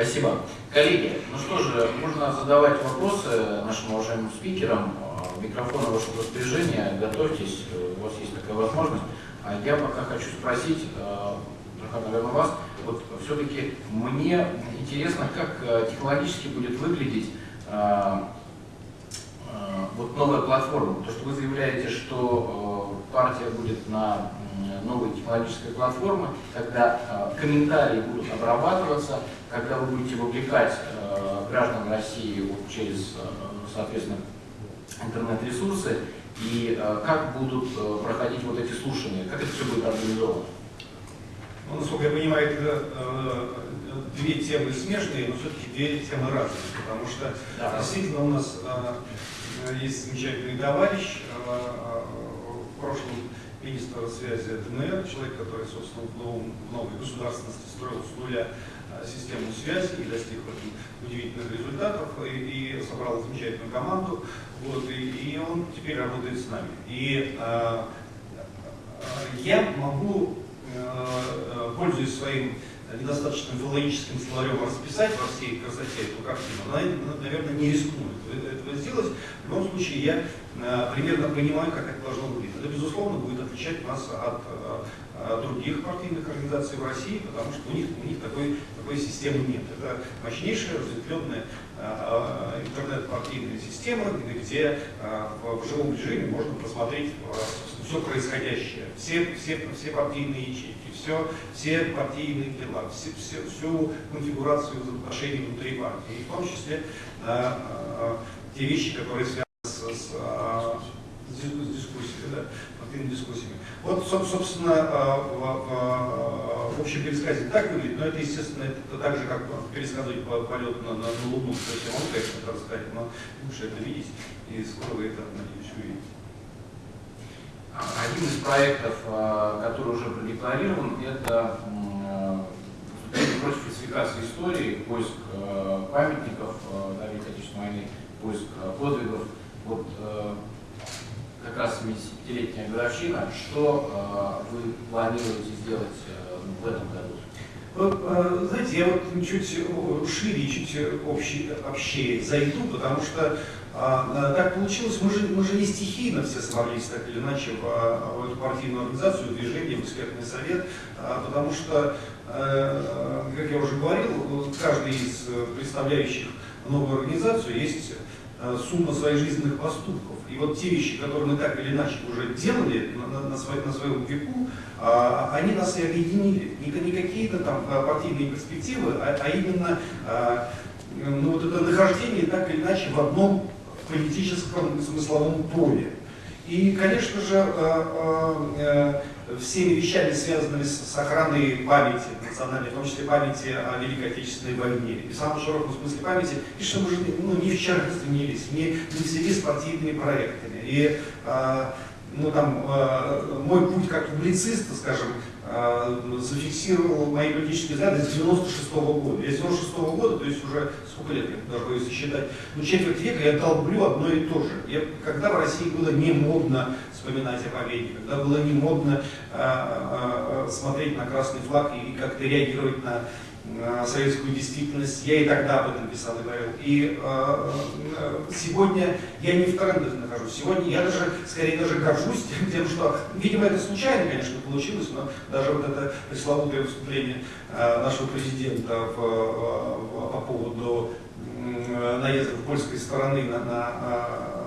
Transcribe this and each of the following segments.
Спасибо. Коллеги, ну что же, можно задавать вопросы нашим уважаемым спикерам. Микрофон в вашем готовьтесь, у вас есть такая возможность. А я пока хочу спросить, наверное, вас, вот все-таки мне интересно, как э, технологически будет выглядеть э, э, вот новая платформа. То, что вы заявляете, что партия будет на новой технологической платформе, когда комментарии будут обрабатываться, когда вы будете вовлекать граждан России вот через, соответственно, интернет-ресурсы, и как будут проходить вот эти слушания, как это все будет организовано? Ну, насколько я понимаю, это э, две темы смежные, но все-таки две темы разные, потому что да. действительно у нас э, есть замечательный товарищ, э, в прошлом министр связи ДНР, человек, который, собственно, в, новом, новой государственности строил с нуля систему связи и достиг удивительных результатов, и, и собрал замечательную команду, вот, и, и он теперь работает с нами. И э, я могу Э, пользуясь своим недостаточно филологическим словарем, расписать во всей красоте эту картину, она, наверное, не рискнует этого сделать. В любом случае, я э, примерно понимаю, как это должно выглядеть. Это, безусловно, будет отличать нас от, э, от других партийных организаций в России, потому что у них, у них такой, такой системы нет. Это мощнейшая, разветвленная интернет-партийная система, где в, живом режиме можно просмотреть все происходящее, все, все, все партийные ячейки, все, все партийные дела, все, все, всю конфигурацию взаимоотношений внутри партии, и в том числе э, э, те вещи, которые связаны с, с, э, с дискуссией, да, партийными дискуссиями. Вот, собственно, в, в, в общем пересказе так выглядит, но это, естественно, это так же, как пересказывать полет на, на, на Луну, то есть могу, конечно, рассказать, но лучше это видеть, и скоро вы это, надеюсь, увидите. Один из проектов, э, который уже продекларирован, это против фальсификации истории, поиск э, памятников да, Великой Отечественной войны, поиск подвигов. Вот как раз 75-летняя годовщина. Что вы планируете сделать в этом году? Знаете, я вот чуть шире, чуть общий, общее зайду, потому что а, так получилось, мы же, мы же не стихийно все собрались так или иначе в, в эту партийную организацию, движение, в экспертный совет, а, потому что, э, как я уже говорил, каждый из представляющих новую организацию есть э, сумма своих жизненных поступков. И вот те вещи, которые мы так или иначе уже делали на, на, на, на своем веку, а, они нас и объединили. Не, не какие-то там партийные перспективы, а, а именно ну, вот это нахождение так или иначе в одном политическом смысловом поле. И, конечно же, э, э, э, всеми вещами, связанными с охраной памяти национальной, в том числе памяти о Великой Отечественной войне, и в самом широком смысле памяти, и что мы же ну, не вчера стремились, не, не в связи с партийными проектами. И ну, там, мой путь как публициста, скажем, зафиксировал мои политические взгляды с 96 -го года. Я с 96 -го года, то есть уже сколько лет, я даже боюсь считать, ну четверть века я долблю одно и то же. Я, когда в России было не модно вспоминать о победе, когда было не модно а, а, смотреть на красный флаг и как-то реагировать на советскую действительность, я и тогда об этом писал и говорил. И э, сегодня я не в трендах нахожусь. Сегодня я даже, скорее даже горжусь тем, что, видимо, это случайно, конечно, получилось, но даже вот это пресловутое выступление э, нашего президента в, в, по поводу э, наезда польской стороны на, на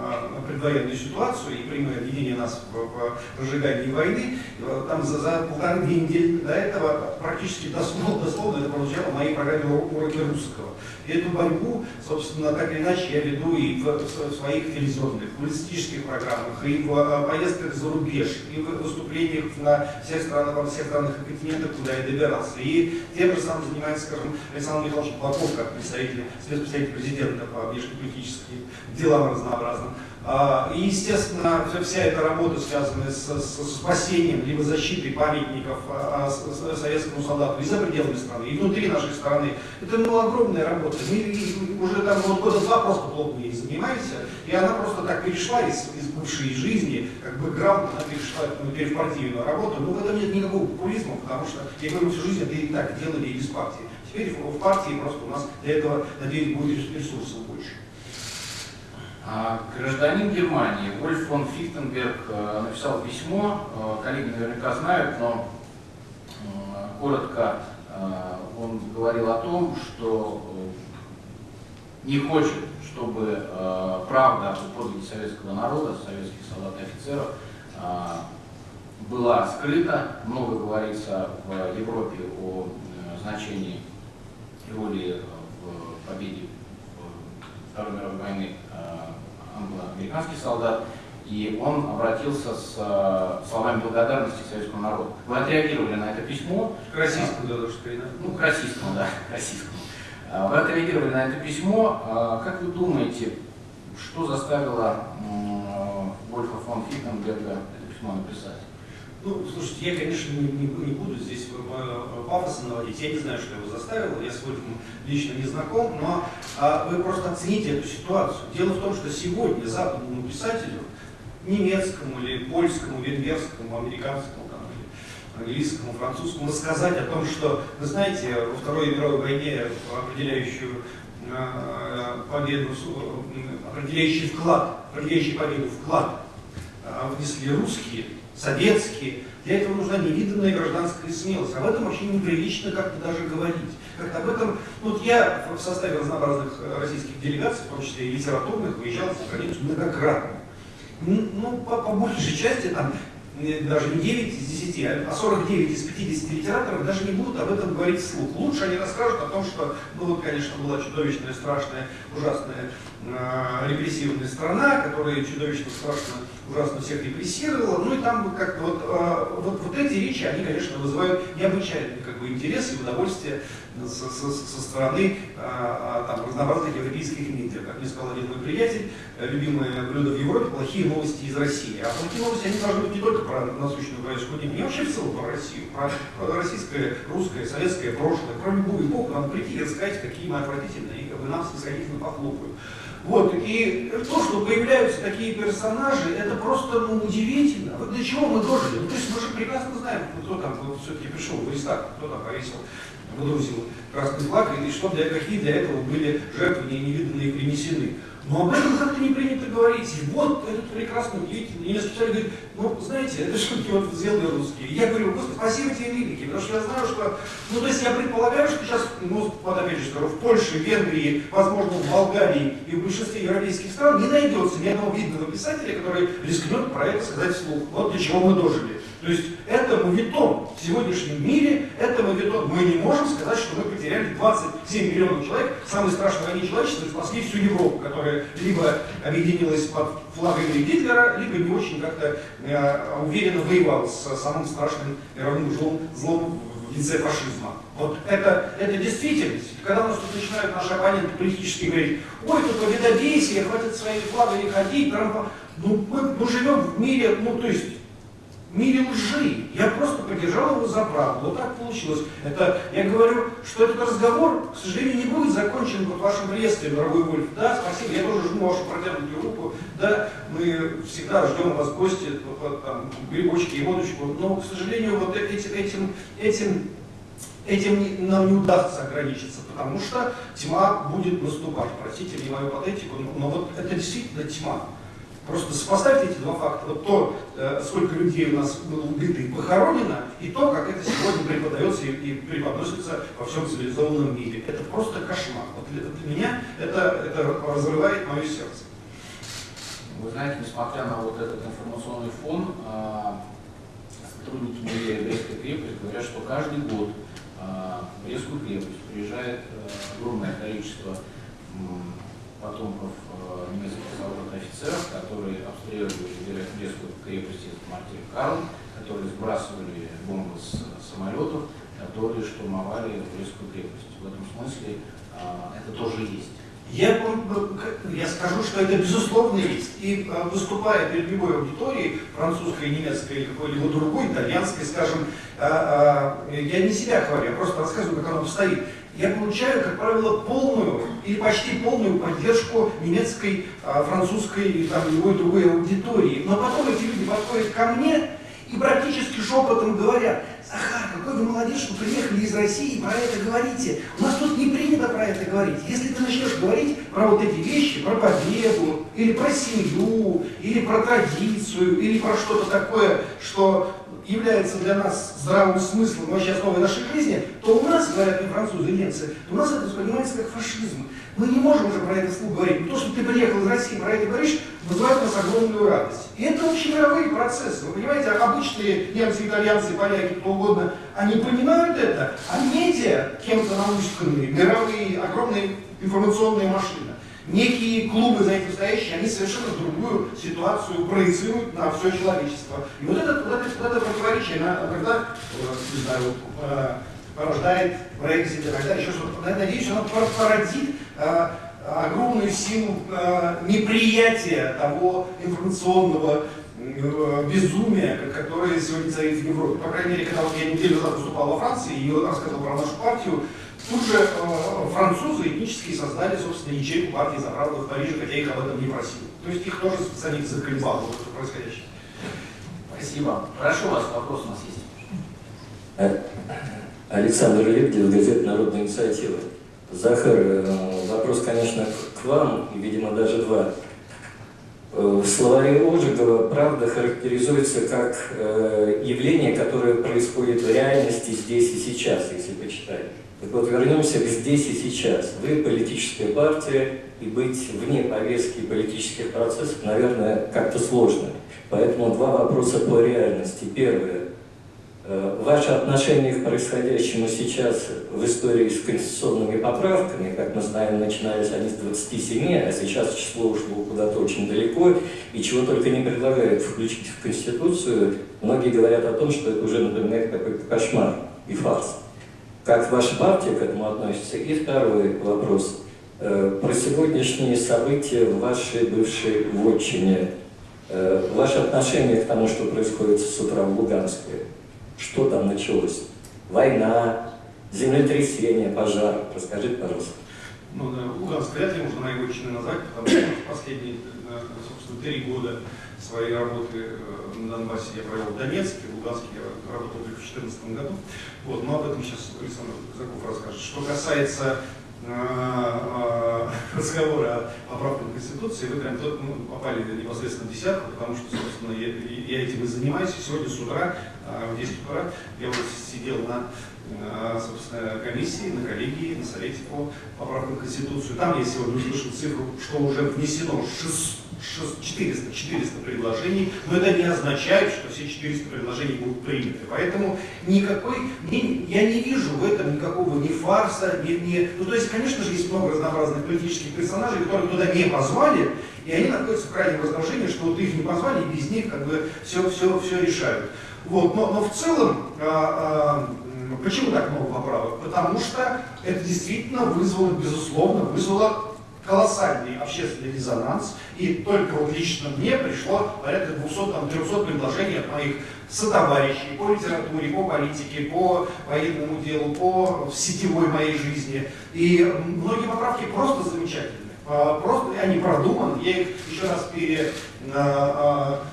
предвоенную ситуацию и прямое объединение нас в, в разжигании войны, э, там за, за полторы-две недели до этого практически дословно, дословно это прозвучало в моей программе «Уроки русского». И эту борьбу, собственно, так или иначе я веду и в, в своих телевизионных, публицистических программах, и в а, поездках за рубеж, и в выступлениях на всех странах, во всех странах и континентах, куда я добирался. И тем же самым занимается, скажем, Александр Михайлович Плаков, как представитель, спецпредставитель президента по внешнеполитическим делам разнообразным. А, и, естественно, вся эта работа, связанная с, с спасением, либо защитой памятников а, а, советскому солдату и за пределами страны, и внутри нашей страны, это ну, огромная работа. Мы уже там вот года два просто плотно ей занимаемся, и она просто так перешла из, из бывшей жизни, как бы грамотно перешла ну, теперь в партийную работу. Но в этом нет никакого популизма, потому что, я говорю, всю жизнь это и так делали и без партии. Теперь в партии просто у нас для этого, надеюсь, будет ресурсов больше. А, гражданин Германии Вольф фон Фихтенберг э, написал письмо, э, коллеги наверняка знают, но э, коротко он говорил о том, что не хочет, чтобы правда о подвиге советского народа, советских солдат и офицеров была скрыта. Много говорится в Европе о значении роли в победе Второй мировой войны англо-американский солдат, и он обратился с э, словами благодарности к советскому народу. Вы отреагировали на это письмо. К российскому, да, Ну, к российскому, да, к российскому. Э, вы отреагировали на это письмо. Э, как вы думаете, что заставило Вольфа фон Фитенберга это письмо написать? Ну, слушайте, я, конечно, не, не, не буду здесь пафоса наводить. Я не знаю, что его заставило, я с Вольфом лично не знаком, но а, вы просто оцените эту ситуацию. Дело в том, что сегодня западному писателю, немецкому или польскому, венгерскому, американскому, там, или английскому, французскому, рассказать о том, что, вы знаете, во Второй мировой войне определяющую а, победу, определяющий вклад, определяющий победу вклад внесли русские, советские. Для этого нужна невиданная гражданская смелость. Об этом вообще неприлично как-то даже говорить. Как-то об этом, ну, вот я в составе разнообразных э, российских делегаций, в том числе и литературных, выезжал за границу многократно. Ну, по, по большей части, там, даже не 9 из 10, а 49 из 50 литераторов даже не будут об этом говорить вслух. Лучше они расскажут о том, что, ну вот, конечно, была чудовищная, страшная, ужасная э, репрессивная страна, которая чудовищно, страшно, ужасно всех репрессировала. Ну и там как-то вот, э, вот, вот эти речи, они, конечно, вызывают необычайный как бы, интерес и удовольствие со, со, со стороны а, там, разнообразных европейских медиа. Как мне сказал один мой приятель, любимое блюдо в Европе – плохие новости из России. А плохие новости, они должны быть не только про насущную происходит, не вообще в целом про Россию, про, про российское, русское, советское прошлое, про любую эпоху. Надо прийти и рассказать, какие мы отвратительные, и как бы нам снисходительно похлопают. Вот, и то, что появляются такие персонажи, это просто ну, удивительно. Вот для чего мы дожили? Ну, то есть мы же прекрасно знаем, кто там все-таки пришел в Рейстаг, кто там повесил выдрузил красный флаг, и что для, какие для этого были жертвы невиданные принесены. Но об этом как-то не принято говорить. И вот этот прекрасный, удивительный. И мне специально говорит, ну, знаете, это шутки вот сделали русские. И я говорю, господи, спасибо тебе, великий, потому что я знаю, что, ну, то есть я предполагаю, что сейчас, ну, вот опять же скажу, в Польше, Венгрии, возможно, в Болгарии и в большинстве европейских стран не найдется ни одного видного писателя, который рискнет про это сказать вслух. Вот для чего мы дожили. То есть это мовитон в сегодняшнем мире, это мовитон. Мы не можем сказать, что мы потеряли 27 миллионов человек, самой страшной войне человечества, и спасли всю Европу, которая либо объединилась под флагами Гитлера, либо не очень как-то э, уверенно воевала с самым страшным мировым злом, злом в лице фашизма. Вот это, это действительность. Когда у нас тут начинают наши оппоненты политически говорить, ой, тут победобесие, хватит своими флагами ходить, Трампа. Ну, мы, мы живем в мире, ну, то есть, мире лжи. Я просто поддержал его за правду. Вот так получилось. Это, я говорю, что этот разговор, к сожалению, не будет закончен под вашим приветствием, дорогой Вольф. Да, спасибо, я тоже жму вашу протянутую руку. Да, мы всегда ждем вас в гости, там, грибочки и водочку. Но, к сожалению, вот этим, этим, этим Этим нам не удастся ограничиться, потому что тьма будет наступать. Простите мне мою патетику, но вот это действительно тьма. Просто сопоставьте эти два факта. Вот то, э, сколько людей у нас было убито и похоронено, и то, как это сегодня преподается и преподносится во всем цивилизованном мире. Это просто кошмар. Вот для, меня это, это разрывает мое сердце. Вы знаете, несмотря на вот этот информационный фон, а, сотрудники музея Брестской крепости говорят, что каждый год а, в Брестскую крепость приезжает э, огромное количество потомков э, немецких и офицеров, которые обстреливали Брестскую крепость из мартирь Карл, которые сбрасывали бомбы с самолетов, которые штурмовали Брестскую крепость. В этом смысле э, это тоже есть. Я, я скажу, что это безусловно есть. И выступая перед любой аудиторией, французской, немецкой или какой-либо другой, итальянской, скажем, я не себя хвалю, я просто рассказываю, как оно обстоит я получаю, как правило, полную или почти полную поддержку немецкой, французской или там, любой другой аудитории. Но потом эти люди подходят ко мне и практически шепотом говорят, Захар, какой вы молодец, что приехали из России и про это говорите. У нас тут не принято про это говорить. Если ты начнешь говорить про вот эти вещи, про победу, или про семью, или про традицию, или про что-то такое, что является для нас здравым смыслом, вообще основой нашей жизни, то у нас, говорят не французы и немцы, у нас это воспринимается как фашизм. Мы не можем уже про это вслух говорить. То, что ты приехал из России, про это говоришь, вызывает у нас огромную радость. И это общемировые процессы. Вы понимаете, обычные немцы, итальянцы, поляки, кто угодно, они понимают это, а медиа, кем-то науськанные, мировые, огромные информационные машины, некие клубы за этим стоящие, они совершенно другую ситуацию проецируют на все человечество. И вот это, вот это, вот это противоречие, иногда, не знаю, э, порождает так далее, еще что-то. Надеюсь, оно породит э, огромную силу э, неприятия того информационного безумия, которое сегодня царит в Европе. По крайней мере, когда я неделю назад выступал во Франции и рассказывал про нашу партию, Тут же э, французы этнически создали, собственно, ячейку партии за правду в Париже, хотя их об этом не просил. То есть их тоже самих заколебало вот происходящее. Спасибо. Прошу вас, вопрос у нас есть. Э, Александр Лебедев, газета «Народная инициатива». Захар, э, вопрос, конечно, к вам, и, видимо, даже два. Э, в словаре Ожегова правда характеризуется как явление, которое происходит в реальности здесь и сейчас, если почитать. Так вот, вернемся к здесь и сейчас. Вы политическая партия, и быть вне повестки политических процессов, наверное, как-то сложно. Поэтому два вопроса по реальности. Первое. Э, ваше отношение к происходящему сейчас в истории с конституционными поправками, как мы знаем, начинались они с 27, а сейчас число ушло куда-то очень далеко, и чего только не предлагают включить в Конституцию, многие говорят о том, что это уже напоминает какой-то кошмар и фарс. Как ваша партия к этому относится? И второй вопрос. Э, про сегодняшние события в вашей бывшей вотчине. Э, ваше отношение к тому, что происходит с утра в Луганске. Что там началось? Война, землетрясение, пожар. Расскажите, пожалуйста. Ну, Луганск вряд ли можно вотчиной назвать, потому что последние, э, собственно, три года своей работы э, на Донбассе я провел в Донецке, в Луганске я работал только в 2014 году. Вот, но об этом сейчас Александр Казаков расскажет. Что касается э, э, разговора о поправках Конституции, вы прям тут ну, попали непосредственно в десятку, потому что, собственно, я, я этим и занимаюсь. Сегодня с утра, в 10 утра, я вот сидел на собственно, комиссии, на коллегии, на совете по поправкам Конституции. Там я сегодня услышал цифру, что уже внесено 6 400, 400 предложений, но это не означает, что все 400 предложений будут приняты. Поэтому никакой, не, я не вижу в этом никакого ни фарса, ни, ни... Ну, то есть, конечно же, есть много разнообразных политических персонажей, которых туда не позвали, и они находятся в крайнем раздражении, что вот их не позвали, и без них как бы все, все, все решают. Вот, но, но в целом, а, а, почему так много поправок? Потому что это действительно вызвало, безусловно, вызвало колоссальный общественный резонанс, и только вот лично мне пришло порядка 200-300 предложений от моих сотоварищей по литературе, по политике, по военному делу, по сетевой моей жизни. И многие поправки просто замечательные, а, просто они продуманы, я их еще раз пере, а,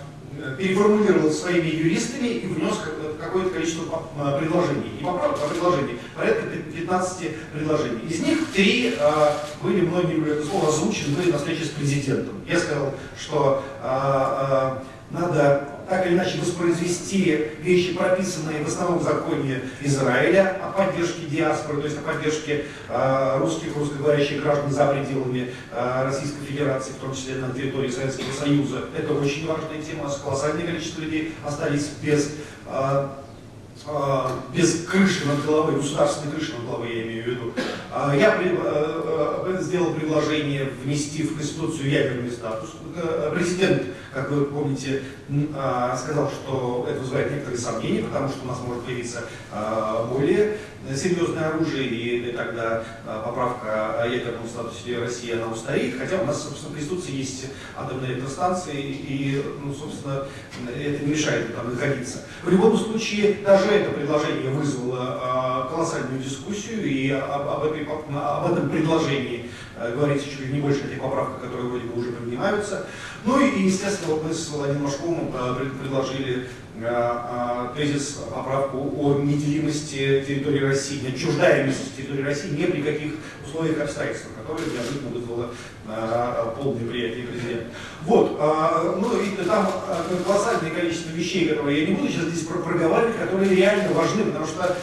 а, переформулировал своими юристами и внес какое-то количество э, предложений. Не поправок, а предложений. Порядка 15 предложений. Из них три э, были это слово озвучены, на встрече с президентом. Я сказал, что э, надо так или иначе воспроизвести вещи, прописанные в основном законе Израиля о поддержке диаспоры, то есть о поддержке э, русских, русскоговорящих граждан за пределами э, Российской Федерации, в том числе на территории Советского Союза. Это очень важная тема, колоссальное количество людей остались без э, без крыши над головой, государственной крыши над головой, я имею в виду. Я сделал предложение внести в Конституцию ядерный статус. Президент как вы помните, а, сказал, что это вызывает некоторые сомнения, потому что у нас может появиться а, более серьезное оружие, и, тогда поправка о ядерном статусе России, она устареет, хотя у нас, собственно, в Конституции есть атомные электростанции, и, ну, собственно, это не мешает там находиться. В любом случае, даже это предложение вызвало колоссальную дискуссию, и об, об, этой, об этом предложении говорится чуть ли не больше этих поправок, которые вроде бы уже принимаются. Ну и, естественно, вот мы с Владимиром Машковым предложили а, а, тезис, поправку о неделимости территории России, отчуждаемости территории России не при каких условиях и обстоятельствах, которые неожиданно вызвало а, полное приятие президента. Вот, ну и там колоссальное количество вещей, которые я не буду сейчас здесь проговаривать, которые реально важны, потому что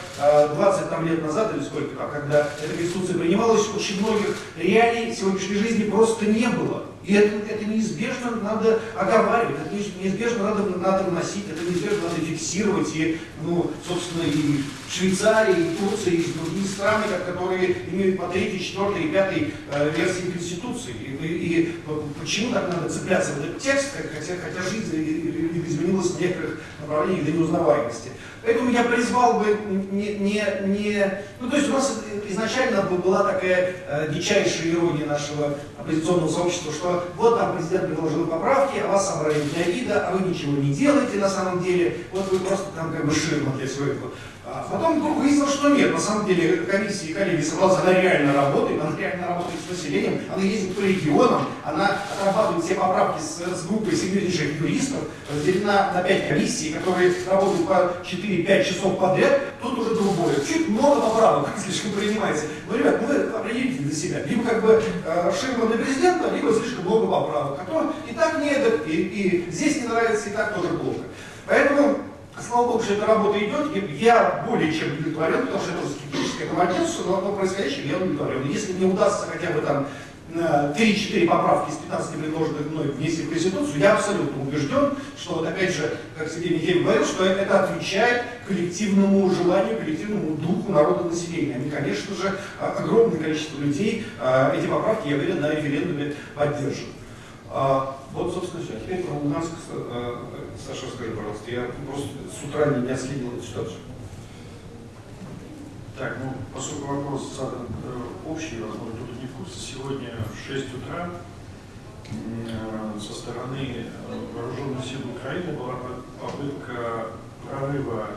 20 там, лет назад или сколько там, когда эта конституция принималась, очень многих реалий сегодняшней жизни просто не было. И это, это неизбежно надо оговаривать, это неизбежно надо, надо вносить, это неизбежно надо фиксировать. И, ну, собственно, и Швейцария, и Турция, и другие страны, которые имеют по третьей, четвертой и пятой э, версии Конституции. И, и, почему так надо цепляться в этот текст, хотя, хотя жизнь изменилась в некоторых направлениях до неузнаваемости. Поэтому я призвал бы не, не, не... Ну, то есть у нас изначально была такая э, дичайшая ирония нашего оппозиционного сообщества, что вот там президент предложил поправки, а вас собрали для вида, а вы ничего не делаете на самом деле, вот вы просто там как бы ширма для. А потом вдруг выяснилось, что нет, на самом деле комиссия и коллеги собралась, она реально работает, она реально работает с населением, она ездит по регионам, она отрабатывает все поправки с, с группой сильнейших юристов, разделена на 5 комиссий, которые работают по 4-5 часов подряд, тут уже другое. Чуть много поправок слишком принимается. Но, ребят, ну вы определите для себя. Либо как бы э, для президента, либо слишком много поправок. А то и так не и, и здесь не нравится, и так тоже плохо. Поэтому Слава Богу, что эта работа идет, я более чем удовлетворен, потому что это скептическое командирство, но, но происходящим я удовлетворен. Если мне удастся хотя бы там 3-4 поправки из 15 предложенных мной внести в Конституцию, я абсолютно убежден, что, вот опять же, как Сергей Михеев говорил, что это отвечает коллективному желанию, коллективному духу народа населения. Они, конечно же, огромное количество людей эти поправки, я уверен, на референдуме поддержат. Вот, собственно, все. Теперь про Луганск, э, Саша, скажи, пожалуйста, я просто с утра не отследил эту ситуацию. Так, ну, поскольку вопрос задан э, общий, возможно, кто-то не в курсе, сегодня в 6 утра э, со стороны вооруженных сил Украины была попытка прорыва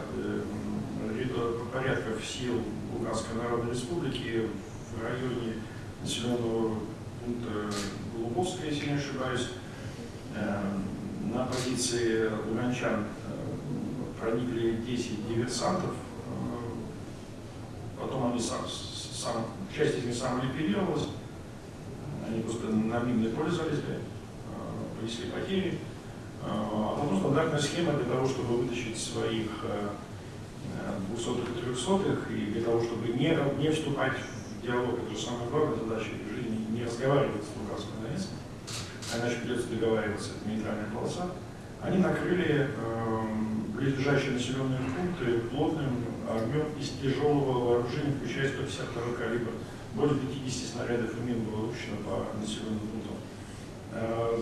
порядков сил Луганской Народной Республики в районе населенного пункта Голубовская, если не ошибаюсь, на позиции луганчан э, проникли 10 диверсантов, э, потом они сам, сам, часть из них самоликвидировалась, они просто на минной поле залезли, э, понесли потери, а потом стандартная схема для того, чтобы вытащить своих двухсотых и трехсотых, и для того, чтобы не, не вступать в диалог, это же самая главная задача в жизни, не разговаривать с иначе придется договариваться, это нейтральная полоса, они накрыли э, близлежащие населенные пункты плотным огнем из тяжелого вооружения, включая 152 калибр. Более 50 снарядов и мин было выпущено по населенным пунктам. Э,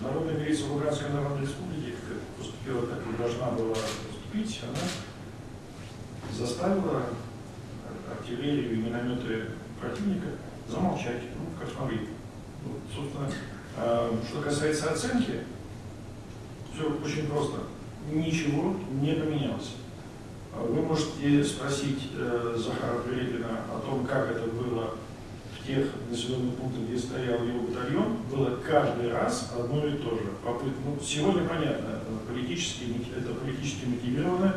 Народная милиция Луганской Народной Республики, как поступила, так и должна была поступить, она заставила артиллерию и минометы противника замолчать, ну, как смогли. Вот, собственно, э, что касается оценки, все очень просто. Ничего не поменялось. Вы можете спросить э, Захара Прилепина о том, как это было в тех населенных пунктах, где стоял его батальон. Было каждый раз одно и то же. Попыт... Ну, сегодня понятно, политически, это политически мотивированная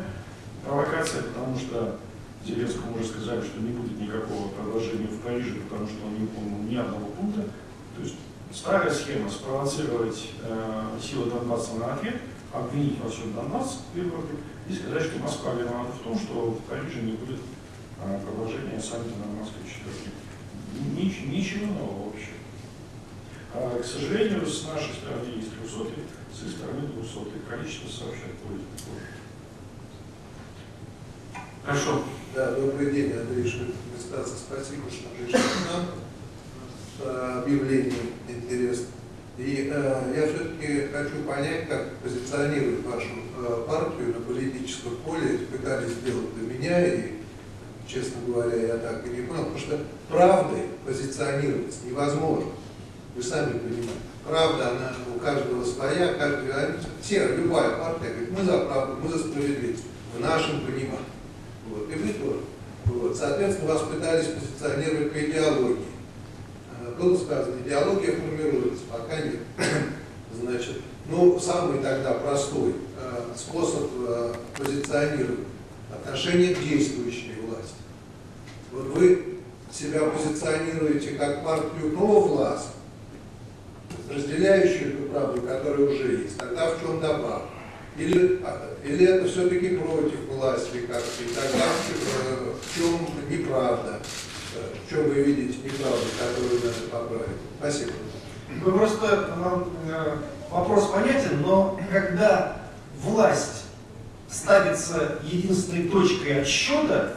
провокация, потому что Зеленскому уже сказали, что не будет никакого продолжения в Париже, потому что он не выполнил ни одного пункта. То есть старая схема спровоцировать э, силы Донбасса на ответ, обвинить во всем Донбасс в Европе и сказать, что Москва виновата в том, что в Париже не будет э, продолжения саммита нормандской четверки. Нич, ничего нового вообще. А, к сожалению, с нашей стороны есть 300, с их стороны 200. Количество сообщать будет позже. Хорошо. Да, добрый день, Андрей Шведстаса. Спасибо, что пришли к нам объявлений интересных. И э, я все-таки хочу понять, как позиционировать вашу э, партию на политическом поле. Пытались сделать до меня, и честно говоря, я так и не понял, потому что правдой позиционироваться невозможно. Вы сами понимаете. Правда, она у каждого своя, каждый говорит, все, любая партия говорит, мы за правду, мы за справедливость, в нашем понимании. Вот, и вы тоже. Вот, соответственно, вас пытались позиционировать по идеологии. Было сказано, идеология формируется, пока нет. Значит, ну, самый тогда простой э, способ э, позиционировать отношение к действующей власти. Вот вы себя позиционируете как партию провласть, разделяющую эту правду, которая уже есть, тогда в чем добавка? Или, или это все-таки против власти как-то, и тогда в, чем неправда, в чем вы видите неправду, которую надо поправить? Спасибо. Вы просто э, вопрос понятен, но когда власть ставится единственной точкой отсчета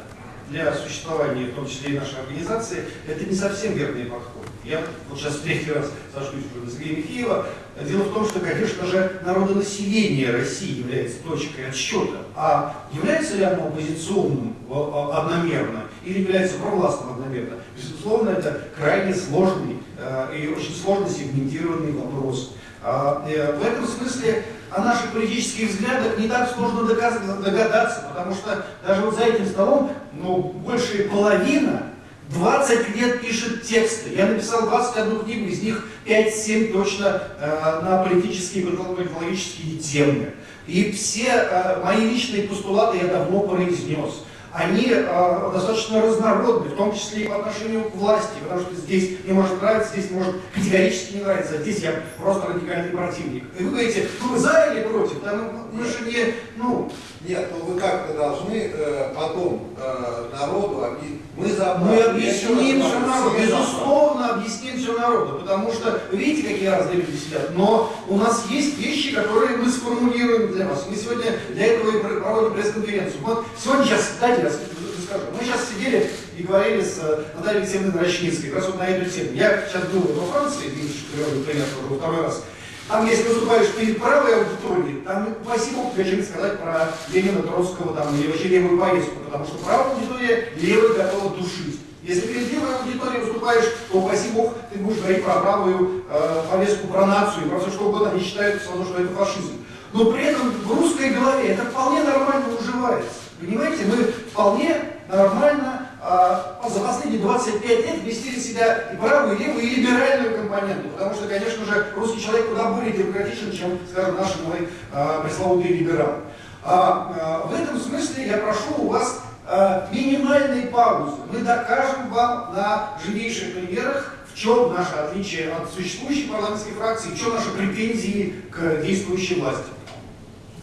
для существования, в том числе и нашей организации, это не совсем верный подход. Я вот сейчас в третий раз сошусь уже на Сергея Михеева. Дело в том, что, конечно же, народонаселение России является точкой отсчета. А является ли оно оппозиционным одномерно или является провластным одномерно? Безусловно, это крайне сложный э, и очень сложно сегментированный вопрос. А, э, в этом смысле о наших политических взглядах не так сложно догадаться, потому что даже вот за этим столом ну, большая половина 20 лет пишет тексты. Я написал 21 книгу, из них 5-7 точно э, на политические и политологические темы. И все э, мои личные постулаты я давно произнес они э, достаточно разнородны, в том числе и по отношению к власти, потому что здесь мне может нравиться, здесь может категорически не нравиться, а здесь я просто радикальный противник. И вы говорите, ну вы за или против? Да, ну, мы же не, ну... Нет, ну вы как-то должны э, потом э, народу объяснить. Мы за Мы объясним все народу, безусловно, объясним все народу, потому что видите, какие разные люди сидят, но у нас есть вещи, которые мы сформулируем для вас. Мы сегодня для этого и проводим пресс-конференцию. Вот сегодня сейчас, дайте я скажу, мы сейчас сидели и говорили с Натальей Алексеевной Рощницкой, как раз вот на эту тему. Я сейчас был во Франции, видишь, пример, во второй раз. Там, если выступаешь перед правой аудиторией, там, упаси Бог, что-нибудь сказать про Ленина, Троцкого там, или вообще левую повестку, потому что правая аудитория левой готова душить. Если перед левой аудиторией выступаешь, то, упаси Бог, ты будешь говорить про правую э, повестку, про нацию, про все что угодно, они считают, что это фашизм. Но при этом в русской голове это вполне нормально уживается. Понимаете, мы вполне нормально за последние 25 лет вместили в себя и правую, и левую, и либеральную компоненту. Потому что, конечно же, русский человек куда более демократичен, чем, скажем, наши мои а, пресловутые либералы. А, а, в этом смысле я прошу у вас а, минимальной паузы. Мы докажем вам на живейших примерах, в чем наше отличие от существующей парламентской фракции, в чем наши претензии к действующей власти.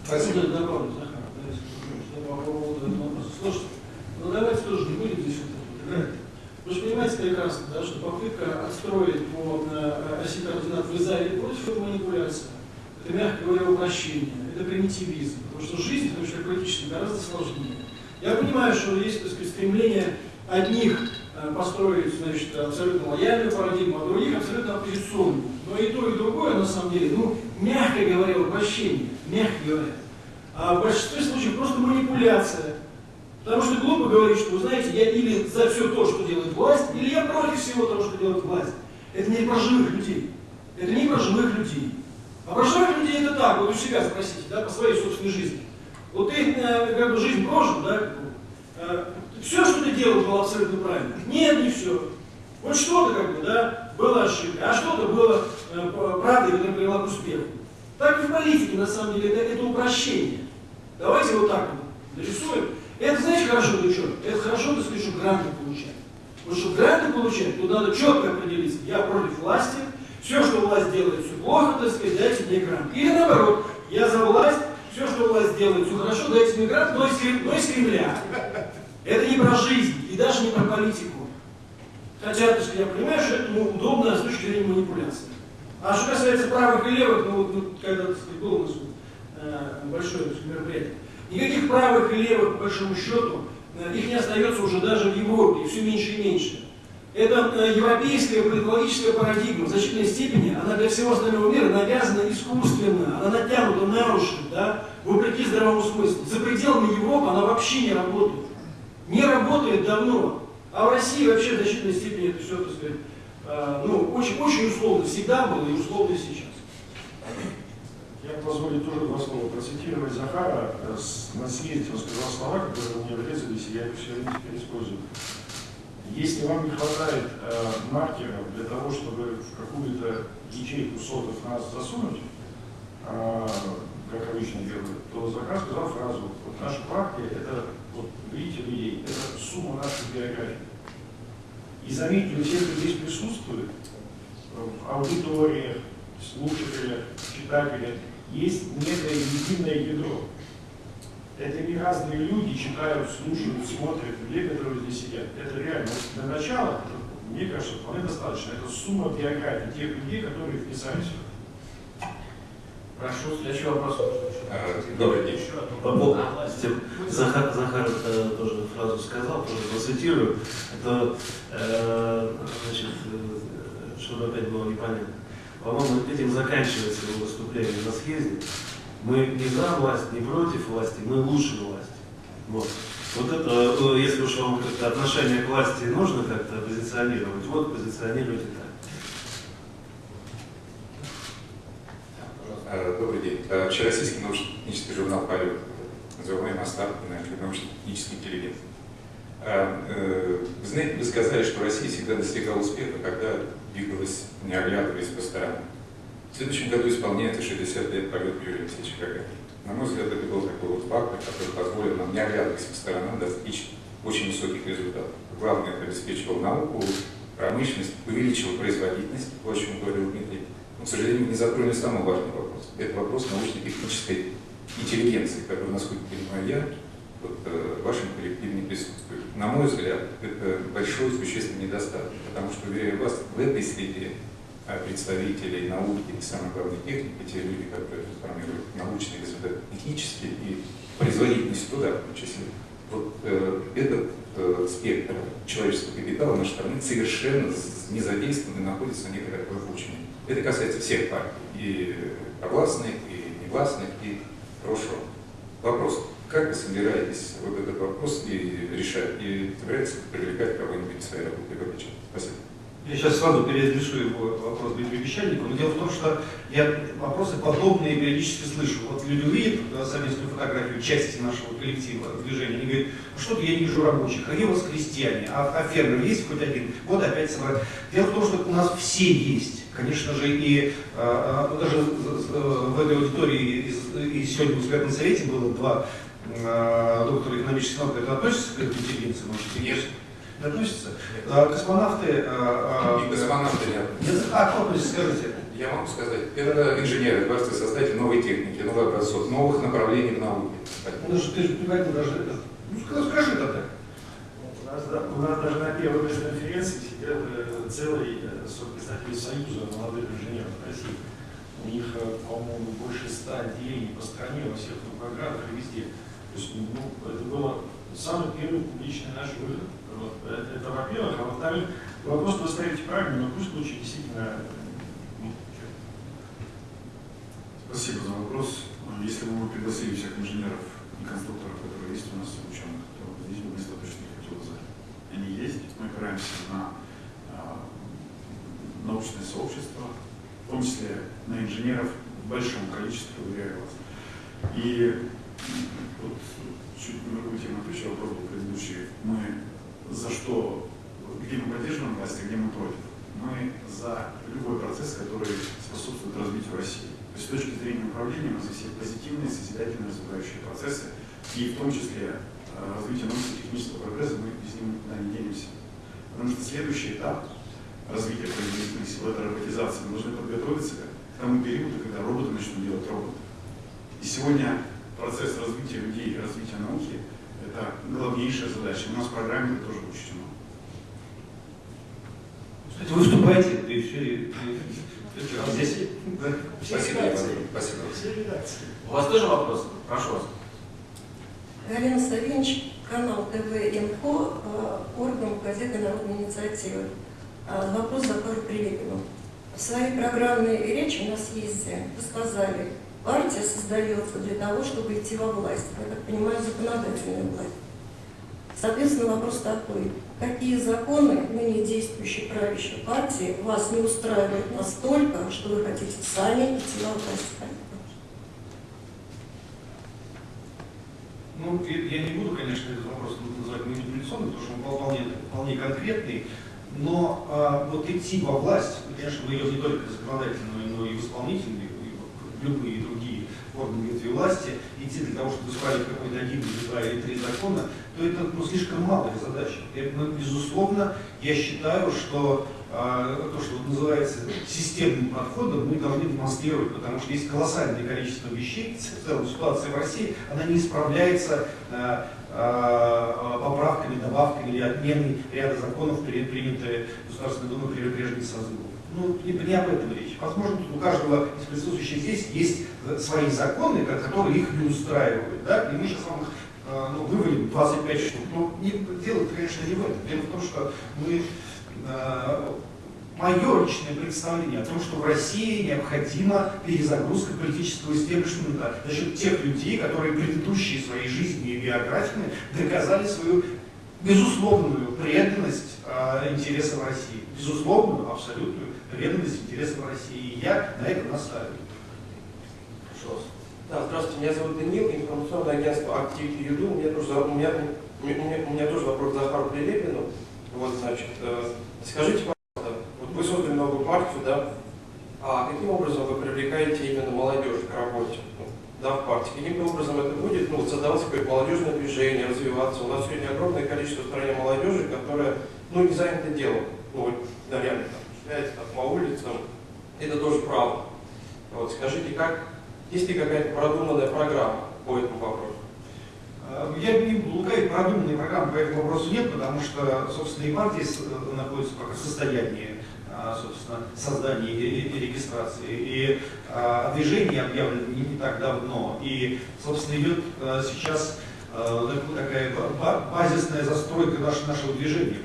Спасибо. Добавлю, Захар, по поводу этого вопроса. Слушайте, ну давайте тоже не будем Вы же понимаете прекрасно, да, что попытка отстроить по э, оси координат вы за или против это манипуляция. Это, мягко говоря, упрощение, это примитивизм. Потому что жизнь, потому что политически гораздо сложнее. Я понимаю, что есть так сказать, стремление одних э, построить значит, абсолютно лояльную парадигму, а других абсолютно оппозиционную. Но и то, и другое, на самом деле, ну, мягко говоря, упрощение, мягко говоря. А в большинстве случаев просто манипуляция. Потому что глупо говорить, что, вы знаете, я или за все то, что делает власть, или я против всего того, что делает власть. Это не про живых людей. Это не про живых людей. А про живых людей это так, вот у себя спросите, да, по своей собственной жизни. Вот ты э, как бы жизнь прожил, да, э, все, что ты делал, было абсолютно правильно. Нет, не все. Вот что-то как бы, да, было ошибкой, а что-то было э, правдой, которая привела к успеху. Так и в политике, на самом деле, это, это упрощение. Давайте вот так вот нарисуем. Это, знаете, хорошо для чего? Это хорошо, так сказать, что гранты получать. Вот чтобы гранты получать, то надо четко определиться. Я против власти, все, что власть делает, все плохо, так сказать, дайте мне грант. Или наоборот, я за власть, все, что власть делает, все хорошо, дайте мне грант, но из, но из Кремля. Это не про жизнь и даже не про политику. Хотя, так сказать, я понимаю, что это ну, удобно с точки зрения манипуляции. А что касается правых и левых, ну вот, ну, когда, так сказать, было у нас э, большое мероприятие, никаких правых и левых, по большому счету, э, их не остается уже даже в Европе, и все меньше и меньше. Это э, европейская политологическая парадигма в значительной степени, она для всего остального мира навязана искусственно, она натянута на уши, да, вопреки здравому смыслу. За пределами Европы она вообще не работает. не работает давно. А в России вообще в значительной степени это все, так сказать, э, ну, очень, очень условно всегда было и условно сейчас. Я позволю тоже два слова процитировать Захара. Э, На съезде он сказал слова, которые мне врезались, и я их все время теперь использую. Если вам не хватает э, маркеров для того, чтобы в какую-то ячейку сотов нас засунуть, э, как обычно делают, то Захар сказал фразу, вот наша партия, это, вот видите людей, это сумма наших биографий. И заметьте, у всех, кто здесь присутствует, в аудиториях, слушателях, читателях, есть некое единое ядро. Это не разные люди читают, слушают, смотрят, людей, которые здесь сидят. Это реально. Для начала, мне кажется, вполне достаточно. Это сумма биографий тех людей, которые вписались. Прошу, следующий вопрос. А, Добрый день. По поводу тем, Захар, Захар э, тоже фразу сказал, тоже процитирую. Это, э, значит, э, чтобы опять было непонятно. По-моему, этим заканчивается его выступление на съезде. Мы не за власть, не против власти, мы лучше власти. Вот. Вот это, э, если уж вам как-то отношение к власти нужно как-то позиционировать, вот позиционируйте так. А, Добрый день. А, Общероссийский научно-технический журнал «Полет», называемый Остап, научно-технический интеллигент. Э, Вы знаете, вы сказали, что Россия всегда достигала успеха, когда двигалась, не оглядываясь по сторонам. В следующем году исполняется 60 лет полет Юрия Алексеевича Гагарина. На мой взгляд, это был такой вот фактор, который позволил нам, не оглядываясь по сторонам, достичь очень высоких результатов. Главное, это обеспечивал науку, промышленность, увеличивал производительность, то, о чем говорил Дмитрий. Но, к сожалению, не затронули самый важный вопрос. Это вопрос научно-технической интеллигенции, который, насколько понимаю я, в вашем коллективе не присутствует. На мой взгляд, это большой существенный недостаток, потому что, уверяю вас, в этой среде а, представителей науки и, самое главное, техники, те люди, которые формируют научные результаты технические и производительность труда, в том числе, вот э, этот э, спектр человеческого капитала нашей страны совершенно не задействован и находится на некоторых выпучении. Это касается всех партий, и согласных, и негласных, и прошлого. Вопрос, как вы собираетесь вот этот вопрос и решать, и собираетесь привлекать кого-нибудь в своей? Как отвечать? Спасибо. Я сейчас сразу переадресую его вопрос Дмитрию Вещальнику, но дело в том, что я вопросы подобные периодически слышу. Вот люди увидят совместную фотографию части нашего коллектива движения, они говорят, ну что-то я не вижу рабочих, а где у вас крестьяне, а, а фермер есть хоть один? Вот опять собрать. Дело в том, что у нас все есть. Конечно же, и э, э, даже э, в этой аудитории из- и сегодня в экспертном совете было два э, доктора экономических наук. Это относится к этой интеллигенции? Может, Нет. Не относится? А, Космонавты... э, э, И космонавты нет. нет, А, кто относится, скажите? Я могу сказать, это инженеры, творцы, создатели новой техники, новых образцов, новых направлений в науке. Ну, же ты же не говорил даже. Ну, скажи, тогда. У нас, да, у нас даже на первой пресс-конференции сидят э, целый представители Союза молодых инженеров России. У них, по-моему, больше ста отделений по стране, во всех программах и везде. То есть, ну, это было самый первый публичный наш выход. Вот. Это, это во-первых. А во-вторых, вопрос вы ставите правильно, но пусть лучше действительно ну, Спасибо за вопрос. Если бы мы пригласили всех инженеров и конструкторов, которые есть у нас, и ученых, то здесь бы место точно не хватило за. Они есть, мы опираемся на а, научное сообщество, в том числе на инженеров в большом количестве, уверяю вас. И вот чуть тему отвечу, вопрос был предыдущий. Мы за что, где мы поддерживаем власть, а где мы против? Мы за любой процесс, который способствует развитию России. То есть с точки зрения управления нас есть все позитивные, созидательные, развивающие процессы, и в том числе э, развитие научно-технического прогресса, мы без него никуда не денемся. Потому что следующий этап развития производительных сил, это роботизация. Мы должны подготовиться к тому периоду, когда роботы начнут делать роботы. И сегодня процесс развития людей, развития науки – это главнейшая задача. У нас в программе это тоже учтено. Кстати, выступайте, и все, и, и- и- здесь. Все Спасибо, редакции. Спасибо. Все редакции. У вас тоже вопрос? Прошу вас. Галина Савинч, канал ТВ «Инфо», э, орган газеты «Народная инициатива». А, Вопрос Захару Прилепину. В своей программной речи на съезде вы сказали, партия создается для того, чтобы идти во власть. Я так понимаю, законодательную власть. Соответственно, вопрос такой. Какие законы ныне действующей правящей партии вас не устраивают настолько, что вы хотите сами идти на власть? Ну, я не буду, конечно, этот вопрос называть манипуляционным, потому что он вполне, вполне конкретный, но а, вот идти во власть, конечно, мы ее не только законодательную, но и в исполнительную, любые другие органы ветви власти, идти для того, чтобы исправить какой-то один или два или три закона, то это ну, слишком малая задача. И, ну, безусловно, я считаю, что а, то, что называется системным подходом, мы должны демонстрировать, потому что есть колоссальное количество вещей, в целом ситуация в России, она не исправляется а, поправками, добавками или отменой ряда законов, принятые Государственной Думой при прежних созывах. Ну, не, не об этом речь. Возможно, у каждого из присутствующих здесь есть свои законы, которые их не устраивают. Да? И мы сейчас вам их ну, вывалим 25 штук. Но не, дело, конечно, не в этом. Дело в том, что мы мое личное представление о том, что в России необходима перезагрузка политического истеблишмента за счет тех людей, которые предыдущие своей жизни и биографиями доказали свою безусловную преданность э, интересам России. Безусловную, абсолютную преданность интересам России. И я на этом настаиваю. Да, здравствуйте, меня зовут Данил, информационное агентство Activity Юду. У меня тоже, у меня, у меня, у меня тоже вопрос к Захару Прилепину. Вот, значит, э, скажите, пожалуйста, вот вы создали новую партию, да? А каким образом вы привлекаете именно молодежь к работе? Да, в партии. Каким образом это будет, ну, создаваться какое-то молодежное движение, развиваться. У нас сегодня огромное количество в стране молодежи, которая, ну, не занята делом. Ну, вот, да, реально, шляется там, по улицам. Это тоже правда. Вот, скажите, как, есть ли какая-то продуманная программа по этому вопросу? Э, я не лукавить, продуманной программы по этому вопросу нет, потому что, собственно, и партии э, находятся пока в состоянии а, собственно, создания и регистрации. И а, движение объявлено не, не так давно. И, собственно, идет а, сейчас такая базисная застройка нашего, движения,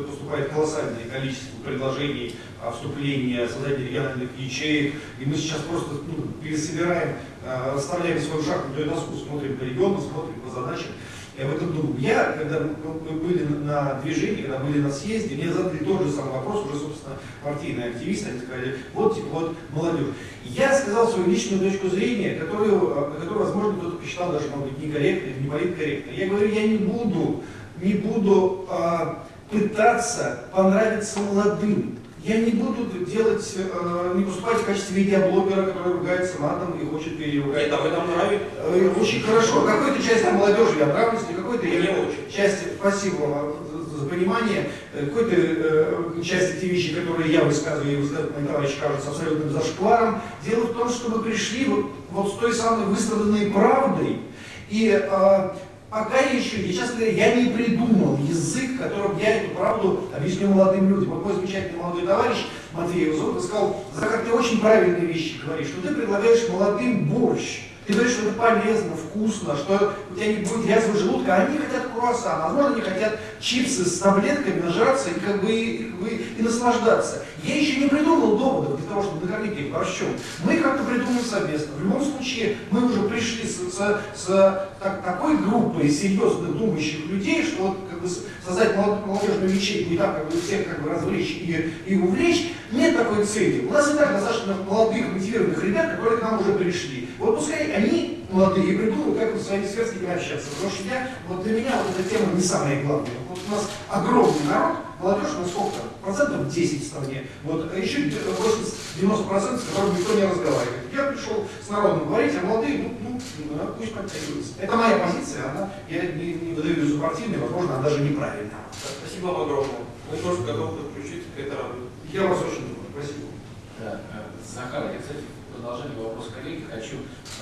поступает колоссальное количество предложений о вступлении, создании региональных ячеек, и мы сейчас просто ну, пересобираем Э, расставляем свою шахматную доску, смотрим по региону, смотрим по задачам. Я в этом думаю. Я, когда мы были на движении, когда были на съезде, мне задали тот же самый вопрос, уже, собственно, партийные активисты, они сказали, вот, типа, вот, молодежь. Я сказал свою личную точку зрения, которую, э, которую возможно, кто-то посчитал даже, может быть, некорректной, не политкорректной. Я говорю, я не буду, не буду а, пытаться понравиться молодым. Я не буду делать, э, не поступать в качестве видеоблогера, который ругается матом и хочет переругать. Нет, а вы нам нравитесь. Э, очень хорошо. Какой-то части молодежи я нравлюсь, и какой-то я не очень. Части, спасибо вам за понимание, э, какой-то э, части те вещи, которые я высказываю, и высказывают мои товарищи, кажутся абсолютным зашкваром. Дело в том, что мы пришли вот, вот с той самой выстраданной правдой, и э, Пока еще, я, честно говоря, я не придумал язык, которым я эту правду объясню молодым людям. Вот мой замечательный молодой товарищ Матвей Узов сказал, Захар, ты очень правильные вещи говоришь, что ты предлагаешь молодым борщ. Ты говоришь, что это полезно, вкусно, что у тебя не будет язвы желудка, а они хотят круассан, возможно, они хотят чипсы с таблетками, нажраться и как бы и, как бы, и наслаждаться. Я еще не придумал доводов для того, чтобы накормить их борщом. Мы как-то придумаем совместно. В любом случае, мы уже пришли с, с, с так, такой группой серьезных думающих людей, что вот как бы создать молодежную ячейку и так как бы всех как бы развлечь и, и увлечь, нет такой цели. У нас и так достаточно молодых, мотивированных ребят, которые к нам уже пришли. Вот пускай они молодые придумают, как вот с своими сверстниками общаться. Потому что я, вот для меня вот эта тема не самая главная. Вот у нас огромный народ, молодежь, ну сколько там, процентов 10 в стране, вот, а еще 80-90 процентов, с которыми никто не разговаривает. Я пришел с народом говорить, а молодые, ну, ну, ну пусть подтягиваются. Это моя позиция, она, я не, не выдаю ее за партийной, возможно, она даже неправильная. Спасибо вам огромное. Мы тоже готовы подключиться к этой работе. Я вас очень люблю. Спасибо. Да, э, Захар, я, кстати, продолжение вопроса коллеги хочу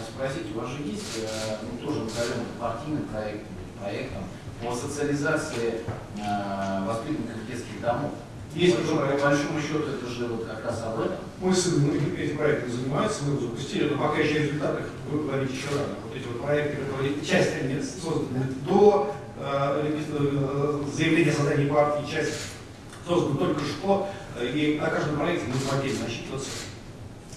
спросить, у вас же есть, э, ну, тоже назовем партийным проектом, проектом по социализации э, воспитанников детских домов. Есть по, по большому счету это же вот как раз об этом. Сын ну, этим проектом занимается, мы его запустили, но пока еще результаты вы говорите еще рано. Вот эти вот проекты, которые часть они созданы до э, э заявления о создании партии, часть создана только что, э, и на каждом проекте мы будем отдельно отчитываться.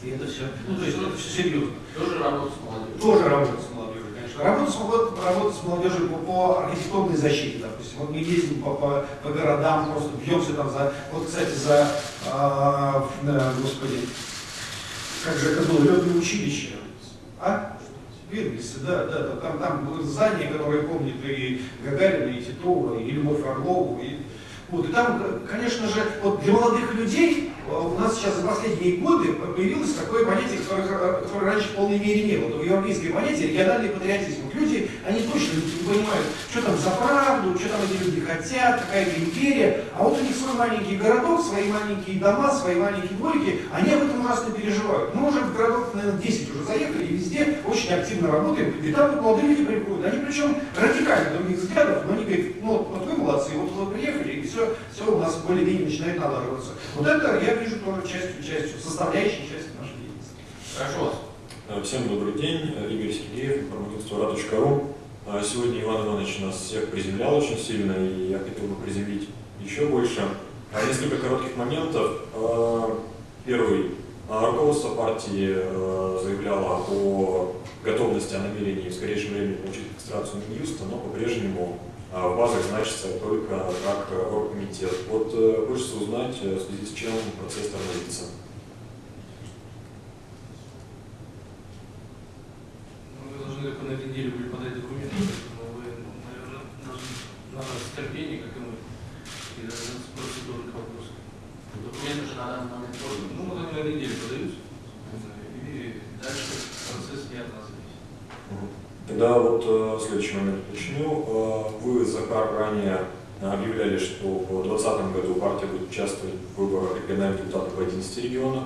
И это все, ну то есть это все серьезно. Тоже работа с молодежью. Тоже работа с молодежью, конечно. Работа с, вот, работа с молодежью по, по архитектурной защите, допустим. Вот мы ездим по, по, по городам, просто бьемся там за, вот, кстати, за, а, да, господи, как же это было, летное училище. А? Вирвисы, да, да, да, там, там здание, которое помнит и Гагарина, и Титова, и Любовь Орлову, и вот, и там, конечно же, вот для молодых людей а у нас сейчас за последние годы появилось такое понятие, которое, которое раньше в полной мере не было. В европейское понятие региональный патриотизм. Люди, они точно не понимают, что там за правду, что там эти люди хотят, какая-то империя. А вот у них свой маленький городок, свои маленькие дома, свои маленькие дворики, они об этом ужасно переживают. Мы уже в городок, наверное, 10 уже заехали, и везде очень активно работаем. И там вот молодые люди приходят. Они причем радикально других взглядов, но они говорят, ну вот, вы молодцы, вот вы приехали, все, все у нас более-менее начинает налаживаться. Вот это я вижу тоже частью, частью, составляющей частью нашей деятельности. Прошу вас. Всем добрый день. Игорь Сергеев, информагентство РА.ру. Сегодня Иван Иванович нас всех приземлял очень сильно, и я хотел бы приземлить еще больше. Несколько коротких моментов. Первый. Руководство партии заявляло о готовности, о намерении в скорейшем времени получить регистрацию Минюста, но по-прежнему в базах значится только как оргкомитет. Вот хочется узнать, в связи с чем процесс тормозится. Ну, вы должны только на этой неделе были подать документы, поэтому вы, наверное, должны на нас терпение, как и мы, и даже с процедурных вопросов. Документы же на данный момент. Ну, вот они на этой неделе подаются, и дальше процесс не от нас зависит. Тогда вот э, следующий момент уточню. Э, вы, Захар, ранее объявляли, что в 2020 году партия будет участвовать в выборах региональных депутатов в 11 регионах.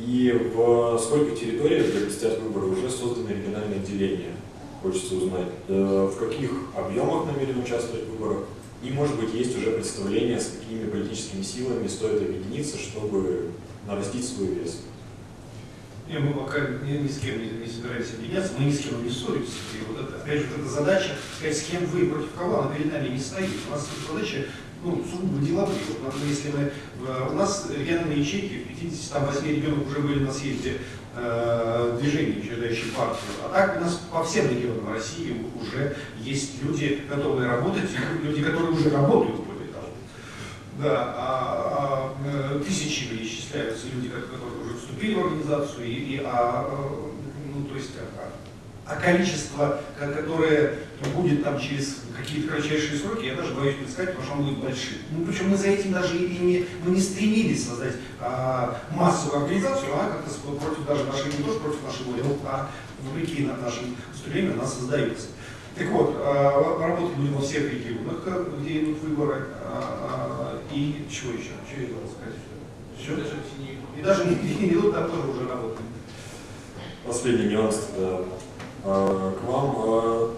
И в сколько территориях, где предстоят выборы, уже созданы региональные отделения? Хочется узнать, э, в каких объемах намерены участвовать в выборах, и, может быть, есть уже представление, с какими политическими силами стоит объединиться, чтобы нарастить свой вес. Не, мы пока ни, ни с кем не, не собираемся объединяться, мы ни с кем не ссоримся. И вот это, опять же, вот эта задача, сказать, с кем вы против кого, она перед нами не стоит. У нас задача ну, сугубо деловые. Вот, если мы, у нас региональные ячейки в 58 регионах уже были на съезде э, движения, учреждающие партию. А так у нас по всем регионам России уже есть люди, готовые работать, и люди, которые уже работают более того. Да, а, а, тысячи исчисляются люди, которые вступили в организацию, и, и а, ну, то есть, а, а количество, которое будет там через какие-то кратчайшие сроки, я даже боюсь представить, потому что оно будет большим. Ну, причем мы за этим даже и не, мы не стремились создать а, массовую организацию, а как-то против даже нашей, не тоже против нашей воли, а вопреки нашим устремлениям она создается. Так вот, а, работать будем во всех регионах, где идут выборы, а, а, и чего еще? Что я хотел сказать? Все? Даже не идут, там тоже уже работаем. Последний нюанс тогда к вам.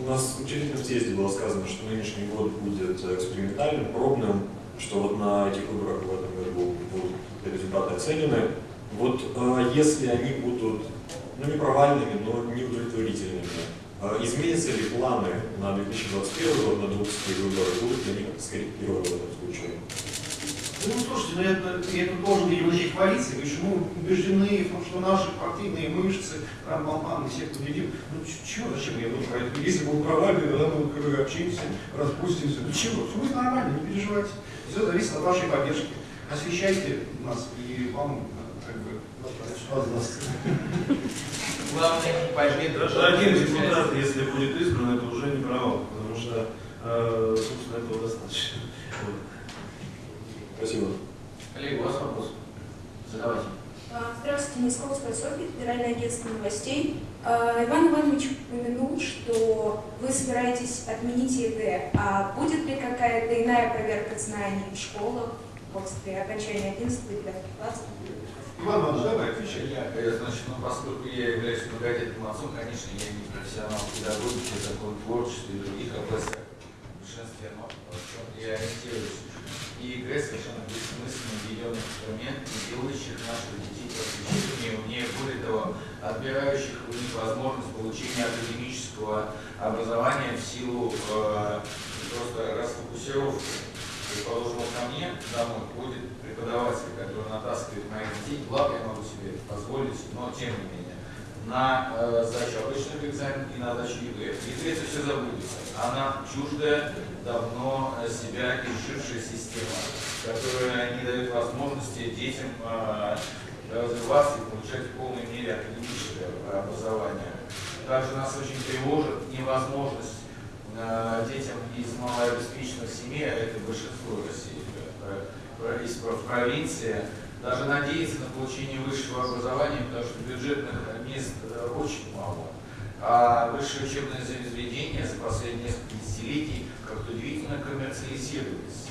У нас в учредительном съезде было сказано, что нынешний год будет экспериментальным, пробным, что вот на этих выборах в этом году будут результаты оценены. Вот если они будут, ну не провальными, но не удовлетворительными, изменятся ли планы на 2021 год, на 2020 выборы, будут ли они как-то скорректированы в этом случае? Ну, слушайте, ну, это, это должен, видимо, начать коалиции. Мы еще мы убеждены в том, что наши партийные мышцы, там, Балман, всех победим. Ну, чего, зачем я буду это? Если будут провальны, тогда мы как бы общаемся, распустимся. Ну, чего? Все будет нормально, не переживайте. Все зависит от вашей поддержки. Освещайте нас, и вам, как бы, возможность. Главное, пойми, Один депутат, если будет избран, это уже не провал, потому что, э, собственно, этого достаточно. Спасибо. Коллеги, у вас вопрос? Задавайте. Здравствуйте, Московская Софья, Федеральное агентство новостей. Иван Иванович упомянул, что вы собираетесь отменить ЕГЭ. А будет ли какая-то иная проверка знаний в школах после окончания 11 и 9 классов? Иван Иванович, давай, отвечай. Я, значит, ну, поскольку я являюсь многодетным отцом, конечно, я не профессионал в педагогике, законотворчестве и других областях, в большинстве, но в чем я ориентируюсь. И ЕГЭ совершенно бессмысленный введенный инструмент, не делающих наших детей просвещеннее, умнее, более того, отбирающих у них возможность получения академического образования в силу э, просто расфокусировки. Предположим, ко мне домой будет преподаватель, который натаскивает моих детей, благо я могу себе позволить, но тем не менее. На э, сдачу обычных экзаменов и на сдачу ЕГЭ. ЕГЭ это все забудется. Она чуждая, давно себя изжившая система, которая не дает возможности детям э, развиваться и получать в полной мере академическое образование. Также нас очень тревожит невозможность э, детям из малообеспеченных семей, а это большинство России, э, из провинции, даже надеяться на получение высшего образования, потому что бюджетных мест э, очень мало. А высшие учебные заведения за последние несколько десятилетий как-то удивительно коммерциализировались.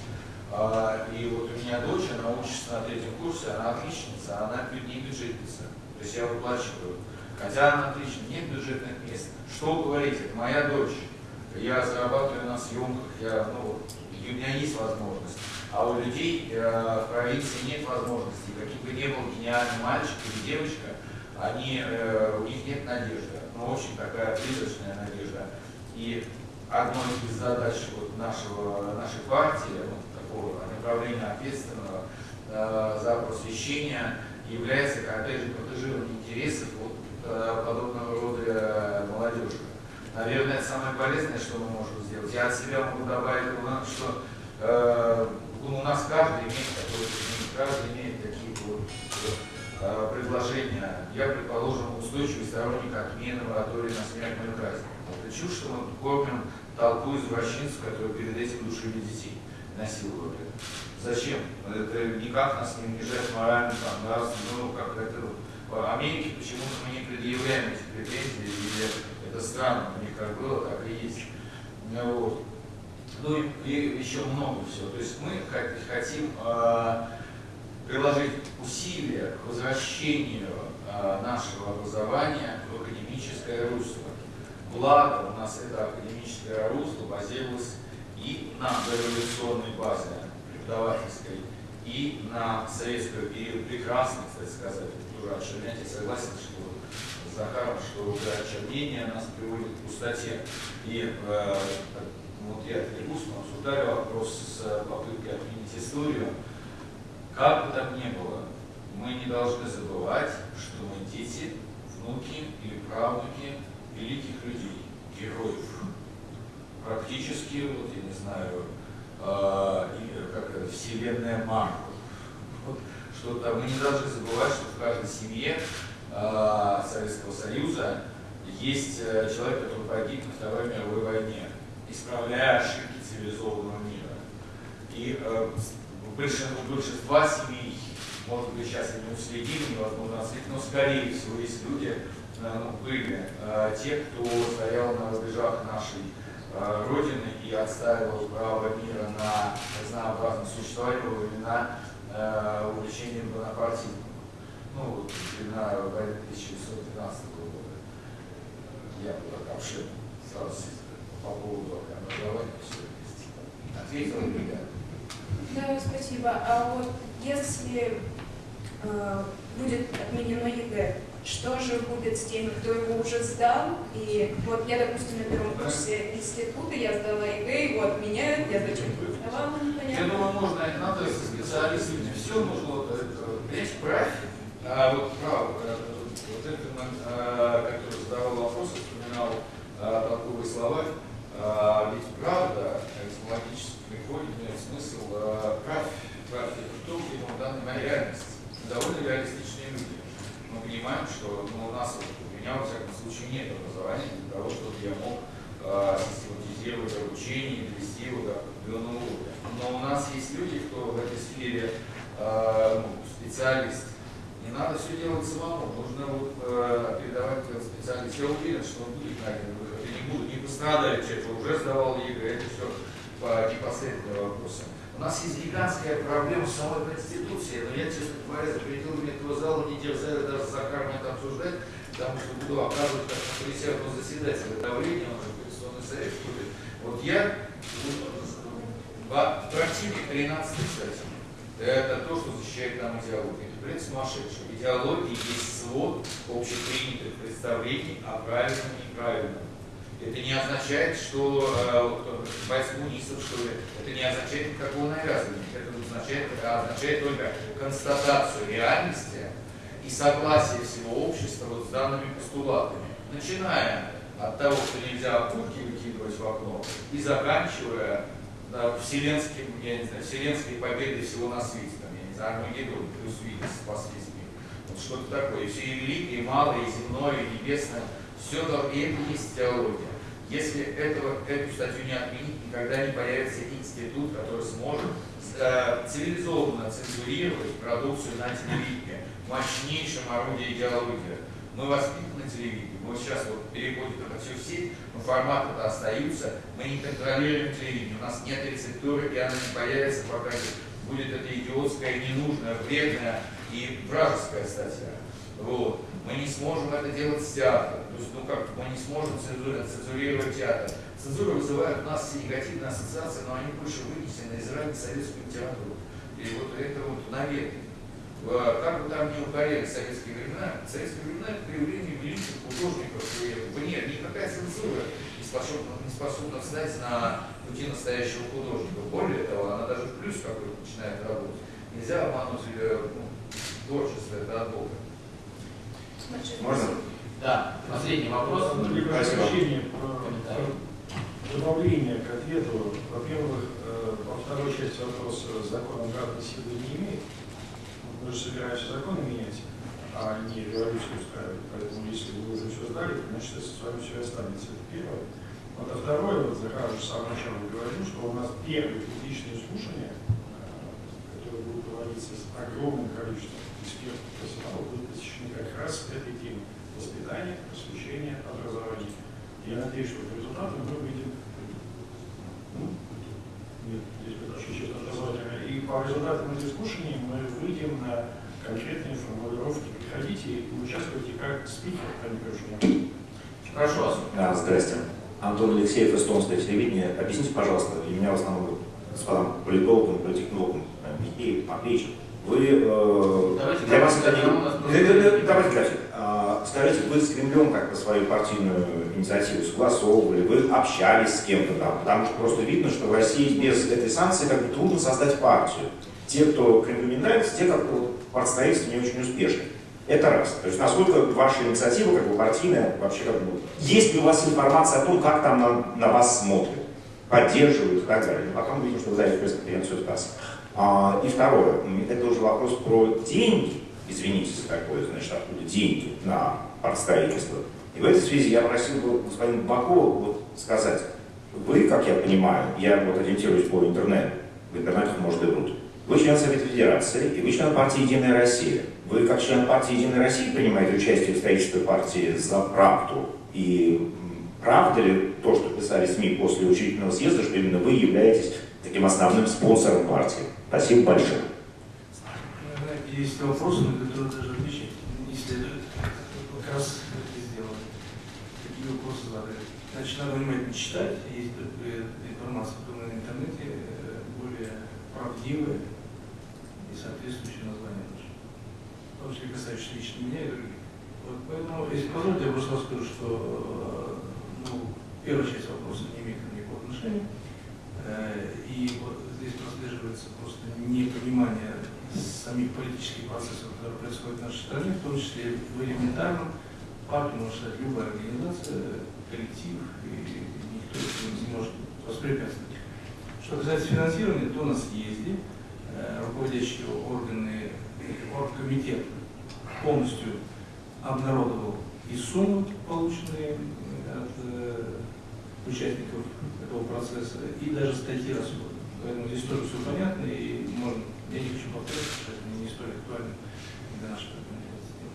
А, и вот у меня дочь, она учится на третьем курсе, она отличница, она не бюджетница. То есть я выплачиваю. Хотя она отлично, нет бюджетных мест. Что говорить, это моя дочь. Я зарабатываю на съемках, я, ну, у меня есть возможность. А у людей э, в провинции нет возможности. Каким бы ни был гениальный мальчик или девочка, они, э, у них нет надежды. Ну, очень такая призрачная надежда. И одной из задач вот нашего, нашей партии, ну, такого направления ответственного э, за просвещение, является, опять же, протежирование интересов вот, э, подобного рода молодежи. Наверное, это самое полезное, что мы можем сделать. Я от себя могу добавить, что ну, у нас каждый имеет такое, каждый имеет такие вот э, предложения. Я, предположим, устойчивый сторонник отмены моратория на смертную казнь. Это чушь, что мы кормим толпу извращенцев, которые перед этим душили детей, насиловали. Зачем? Это никак нас не унижает морально, там, ну, как это... В Америке почему-то мы не предъявляем эти претензии, или это странно, у них как было, так и есть. Вот ну и, и еще много всего. То есть мы хотим э, приложить усилия к возвращению э, нашего образования в академическое русло. Благо у нас это академическое русло базировалось и на дореволюционной базе преподавательской, и на советском период прекрасно, кстати сказать, тоже отшельнять, я согласен, что с Захаром, что уже отчернение нас приводит к пустоте. И э, вот я Трегус, мы обсуждали вопрос с попыткой отменить историю. Как бы там ни было, мы не должны забывать, что мы дети, внуки или правнуки великих людей, героев. Практически, вот я не знаю, э, как это, вселенная Марвел. Вот, что там мы не должны забывать, что в каждой семье э, Советского Союза есть э, человек, который погиб на Второй мировой войне исправляя ошибки цивилизованного мира. И э, у большинства семей, может быть, сейчас они уследили, невозможно отследить, но скорее всего есть люди, э, ну, были э, те, кто стоял на рубежах нашей э, Родины и отстаивал право мира на разнообразное существование во времена э, увлечения бонапартизмом. Ну, вот, времена войны 1913 года. Я был так обширен, сразу по поводу образования все вместе. Ответил ребят. Да, спасибо. А вот если э, будет отменено ЕГЭ, что же будет с теми, кто его уже сдал? И вот я, допустим, на первом курсе института, я сдала ЕГЭ, его отменяют, я зачем сдавала, непонятно. Я думаю, можно, надо со специалистами, все нужно, понимаете, правильно, а вот право, э, вот это, э, который задавал вопрос, вспоминал э, толковый словарь, а, ведь правда, этимологически приходит, смысл, а, прав, прав это то, где в данный момент реальность. Довольно реалистичные люди. Мы понимаем, что ну, у нас, у меня, во всяком случае, нет образования для того, чтобы я мог а, систематизировать обучение, довести его до определенного уровня. Но у нас есть люди, кто в этой сфере а, ну, специалист. Не надо все делать самому, нужно вот, э, передавать специалисту. Я уверен, что он будет найден будут, не пострадают, те, кто уже сдавал ЕГЭ, это все по непосредственным вопросам. У нас есть гигантская проблема с самой Конституции, но я, честно говоря, за пределами этого зала не дерзаю даже за Захаром это обсуждать, потому что буду оказывать как присяжного заседателя давление, он же Конституционный совет будет. Вот я противник 13 кстати. Это то, что защищает нам идеологию. Это, в принципе, сумасшедший. Идеология есть свод общепринятых представлений о правильном и неправильном. Это не означает, что э, боец коммунистов, что ли, это не означает никакого навязывания. Это означает, это означает только констатацию реальности и согласие всего общества вот с данными постулатами, начиная от того, что нельзя окурки выкидывать в окно, и заканчивая да, вселенским, я не знаю, вселенской победой всего на свете, там, я не знаю, Армагеддон плюс Витас спас весь мир. Вот что-то такое. И все и великое, и малое, и земное, и небесное, все это и это есть теология. Если этого, эту статью не отменить, никогда не появится институт, который сможет э, цивилизованно цензурировать продукцию на телевидении, мощнейшем орудии идеологии. Мы воспитаны на телевидении, мы сейчас вот переходим это все в сеть, но форматы-то остаются, мы не контролируем телевидение, у нас нет рецептуры, и она не появится, пока будет эта идиотская, ненужная, вредная и вражеская статья. Вот. Мы не сможем это делать с театром. То есть, ну как, мы не сможем цензурировать, театр. Цензура вызывает у нас все негативные ассоциации, но они больше вынесены из ранней советской литературы. И вот это вот навет. Как бы там ни укоряли советские времена, советские времена это проявление великих художников. И нет, никакая цензура не способна, не способна встать на пути настоящего художника. Более того, она даже в плюс какой-то начинает работать. Нельзя обмануть э, ну, творчество, это от Бога. Можно? Да, последний вопрос. Спасибо. Добавление к ответу. Во-первых, во второй части вопроса закон обратной силы не имеет. Мы же собираемся законы менять, а не революцию устраивать. Поэтому если вы уже все сдали, то значит это с вами все останется. Это первое. Вот, а второе, вот Захар уже с самого начала говорил, что у нас первые публичные слушания, которые будут проводиться с огромным количеством экспертов, профессионалов, будут посвящены как раз этой теме воспитания, просвещения, образования. Я надеюсь, что по результатам мы выйдем, нет, здесь чуть-чуть образовательно, и по результатам этих слушаний мы выйдем на конкретные формулировки. Приходите и участвуйте как спикер, а не как Прошу вас. Да, здрасте. Антон Алексеев, эстонское телевидение. Объясните, пожалуйста, и меня в основном господам политологам, политтехнологам, Михеев, Матвеевич, вы, э, давайте, для вас это не... Давайте график. А, скажите, вы с Кремлем как-то свою партийную инициативу согласовывали, вы общались с кем-то там, потому что просто видно, что в России без этой санкции как бы трудно создать партию. Те, кто Кремлю не нравится, те, как бы партстроительство не очень успешны. Это раз. То есть насколько ваша инициатива, как бы партийная, вообще как бы... Есть ли у вас информация о том, как там на, на вас смотрят, поддерживают и так далее? Но потом видим, что вы даете пресс-конференцию ТАСС. А, и второе, это уже вопрос про деньги. Извините за такое, значит, откуда деньги на партстроительство. И в этой связи я просил бы господина Бакова вот сказать, вы, как я понимаю, я вот ориентируюсь по интернету, в интернете может и врут, вы член Совета Федерации, и вы член партии «Единая Россия». Вы, как член партии «Единая Россия», принимаете участие в строительстве партии за правду. И правда ли то, что писали СМИ после учительного съезда, что именно вы являетесь таким основным спонсором партии? Спасибо большое. Есть вопросы, на которые даже отвечать не следует. Как раз это сделано. Такие вопросы задали. Значит, надо внимательно читать. Есть информация на интернете более правдивая и соответствующее название. В том числе касающиеся лично меня и других. Вот поэтому, если позволите, я просто расскажу, что ну, первая часть вопроса не имеет никакого отношения. И вот здесь прослеживается просто непонимание самих политических процессов, которые происходят в нашей стране, в том числе в элементарном партию может любая организация, коллектив, и никто не может воспрепятствовать. Что касается финансирования, то на съезде э, руководящие органы, оргкомитет полностью обнародовал и суммы, полученные от э, участников этого процесса, и даже статьи расходов. Поэтому здесь тоже все понятно, и можно, я не хочу повторяться, что это не столь актуально для нашей организации.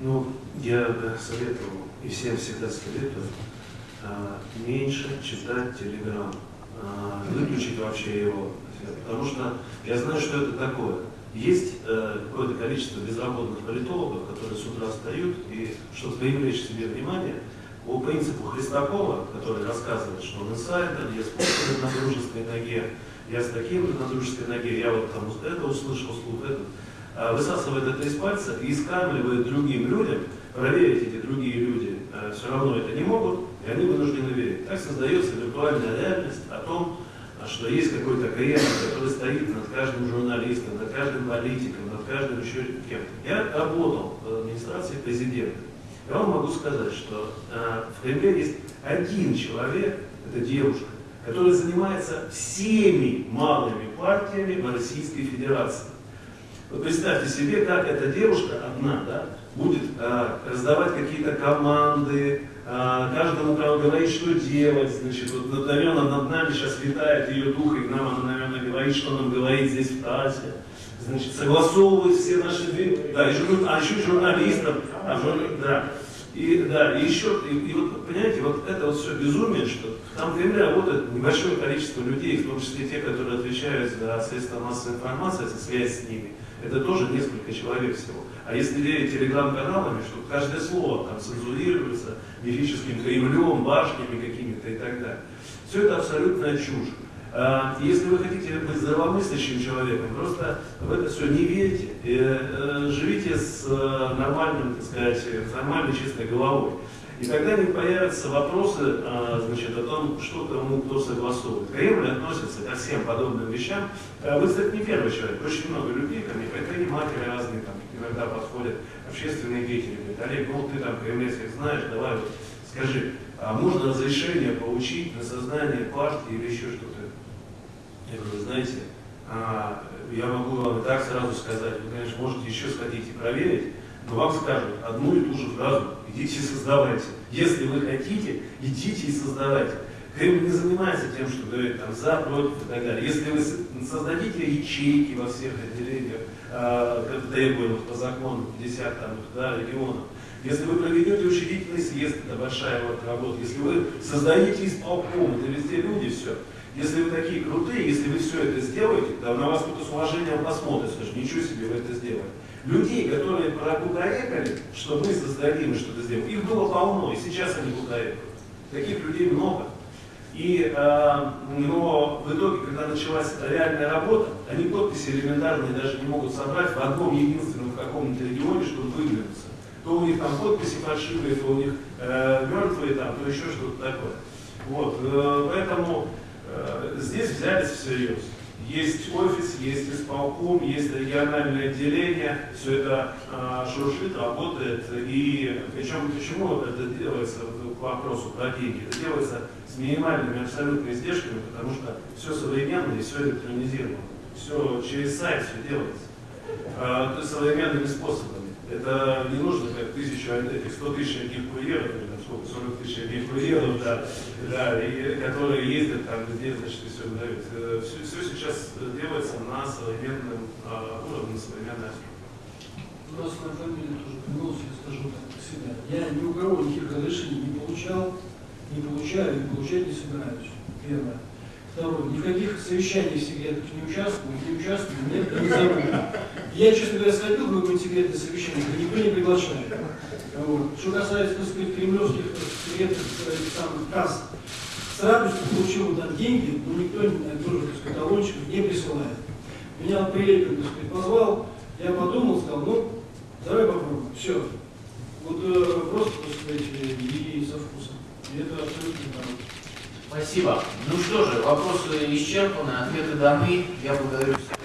Ну, я бы советовал, и всем всегда советую, меньше читать Телеграм, выключить вообще его. Потому что я знаю, что это такое. Есть э, какое-то количество безработных политологов, которые с утра встают и, чтобы привлечь себе внимание, по принципу Христакова, который рассказывает, что он инсайдер, я с на дружеской ноге, я с таким на дружеской ноге, я вот там это услышал, слух этот, а высасывает это из пальца и скармливает другим людям, проверить эти другие люди э, все равно это не могут, и они вынуждены верить. Так создается виртуальная реальность о том, что есть какой-то кремль, который стоит над каждым журналистом, над каждым политиком, над каждым еще кем-то. Я работал в администрации президента. Я вам могу сказать, что э, в Кремле есть один человек, это девушка, которая занимается всеми малыми партиями в Российской Федерации. Вот представьте себе, как эта девушка одна да, будет э, раздавать какие-то команды, э, каждому кому говорить, что делать. Значит, вот, наверное, над нами сейчас летает ее дух, и нам она, наверное, говорит, что нам говорить здесь в ТАСе. Значит, согласовывает все наши... Да, еще, а еще журналистов. А, жур, да. И, да, и еще, и, и вот, понимаете, вот это вот все безумие, что там в Кремле работает небольшое количество людей, в том числе те, которые отвечают за средства массовой информации, за связь с ними. Это тоже несколько человек всего. А если верить телеграм-каналами, что каждое слово там цензурируется мифическим Кремлем, башнями какими-то и так далее. Все это абсолютная чушь. А, Если вы хотите быть здравомыслящим человеком, просто в это все не верьте, живите с э, нормальным, так сказать, нормальной чистой головой. И тогда не появятся вопросы а, значит, о том, что кому кто согласовывает. Кремль относится ко всем подобным вещам. Вы, кстати, не первый человек. Очень много людей ко мне, предприниматели разные, там, иногда подходят, общественные деятели. Говорят, Олег, ну ты там кремлевских знаешь, давай вот скажи, а можно разрешение получить на создание партии или еще что-то? Я говорю, знаете, а, я могу вам и так сразу сказать, вы, конечно, можете еще сходить и проверить, но вам скажут одну и ту же фразу, идите и создавайте. Если вы хотите, идите и создавайте. Кремль не занимается тем, что говорит там за, против и так далее. Если вы создадите ячейки во всех отделениях, э, требуемых по закону 50 там, да, регионов, если вы проведете учредительный съезд, это большая вот работа, если вы создадите исполком, это везде люди, все. Если вы такие крутые, если вы все это сделаете, то на вас кто-то с уважением посмотрит, скажет, ничего себе вы это сделали. Людей, которые прокукарекали, что мы создадим и что-то сделаем, их было полно, и сейчас они кукарекают. Таких людей много. И, э, но в итоге, когда началась реальная работа, они подписи элементарные даже не могут собрать в одном единственном каком-то регионе, чтобы выдвинуться. То у них там подписи фальшивые, то у них э, мертвые, там, то еще что-то такое. Вот, э, поэтому здесь взялись всерьез. Есть офис, есть исполком, есть региональное отделение, все это э, шуршит, работает. И причем почему это делается, к вопросу про деньги, это делается с минимальными абсолютными издержками, потому что все современно и все электронизировано. Все через сайт все делается. Э, современными способами. Это не нужно как тысячу, этих 100 тысяч одних курьеров, или сколько, 40 тысяч одних курьеров, да, да, и, которые ездят там, где, значит, все выдают. Все, все сейчас делается на современном а, уровне, на современной основе. У нас на фамилии тоже голос, я скажу так про себя. Я ни у кого никаких разрешений не получал, не получаю и получать не собираюсь. Первое. Второе. Никаких совещаний секретных не участвую, не участвую, нет, не зовут. Я, честно говоря, сходил в какое-нибудь секретное совещание, никто не приглашает. Вот. Что касается, так сказать, кремлевских секретных самых касс, с радостью получил там деньги, но никто тоже, так сказать, талончиков не присылает. Меня Прилепин, так сказать, позвал, я подумал, сказал, ну, давай попробуем. Все. Вот э, просто, так сказать, и со вкусом. И это абсолютно правда. Спасибо. Ну что же, вопросы исчерпаны, ответы даны. Я благодарю всех.